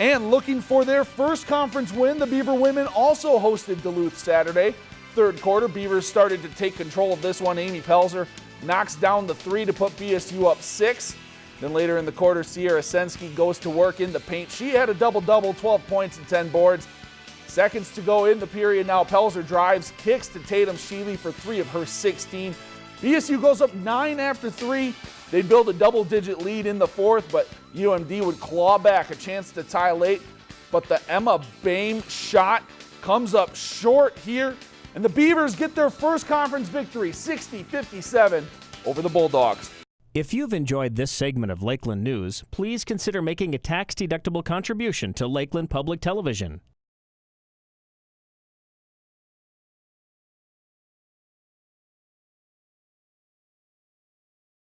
And looking for their first conference win, the Beaver women also hosted Duluth Saturday. Third quarter, Beavers started to take control of this one. Amy Pelzer knocks down the three to put BSU up six. Then later in the quarter, Sierra Sensky goes to work in the paint. She had a double-double, 12 points and 10 boards. Seconds to go in the period now. Pelzer drives, kicks to Tatum Sheely for three of her 16. BSU goes up nine after three. They build a double-digit lead in the fourth, but UMD would claw back a chance to tie late. But the Emma Bame shot comes up short here, and the Beavers get their first conference victory, 60-57 over the Bulldogs. If you've enjoyed this segment of Lakeland News, please consider making a tax-deductible contribution to Lakeland Public Television.